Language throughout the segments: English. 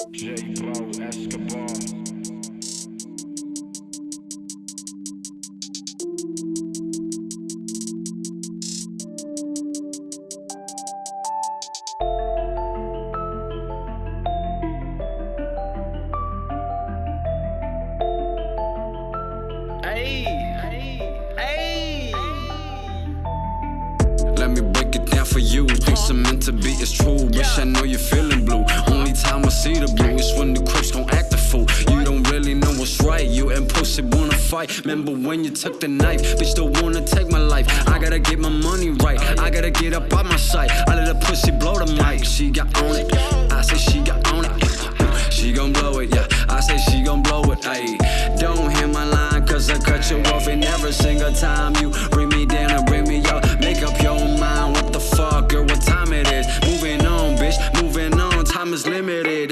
Hey, hey, hey. Let me break it down for you. Things are meant to be, it's true. Wish I know you're feeling see the blue is when the crips gon' act a fool. You don't really know what's right. You pussy wanna fight. Remember when you took the knife? Bitch don't wanna take my life. I gotta get my money right. I gotta get up out my sight. I let a pussy blow the mic. She got on it. I say she got on it. She gon' blow it, yeah. I say she gon' blow it, ayy. Don't hear my line, cause I cut you off. And every single time you Time is limited,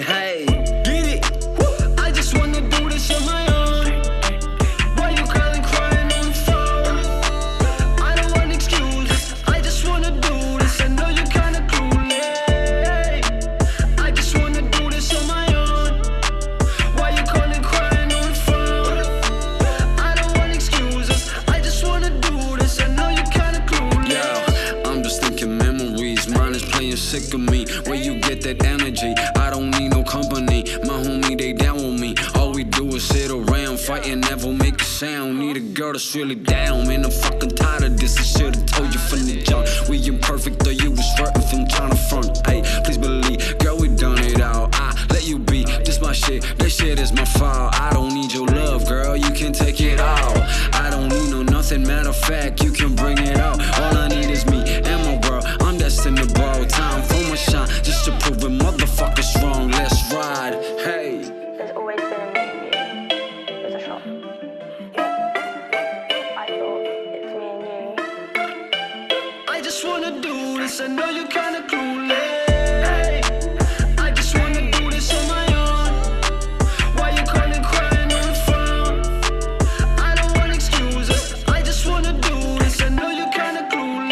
Playing sick of me. Where you get that energy? I don't need no company. My homie, they down with me. All we do is sit around, fighting, never make a sound. Need a girl that's really down. Man, I'm fucking tired I just wanna do this on my own. Why you callin' crying on the front I don't wanna excuses. I just wanna do this. I know you kinda cool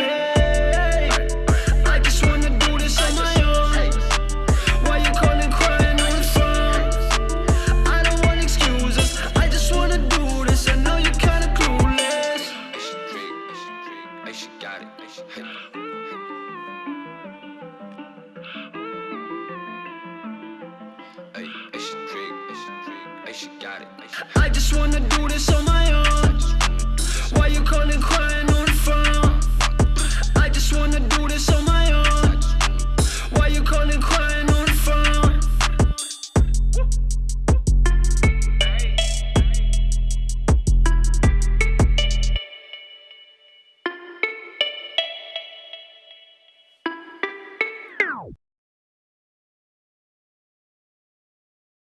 I just wanna do this on your song Why you callin' crying on your songs I don't wanna excuses. I just wanna do this. I know you kinda clueless. Got it. Got it. I just wanna do this on my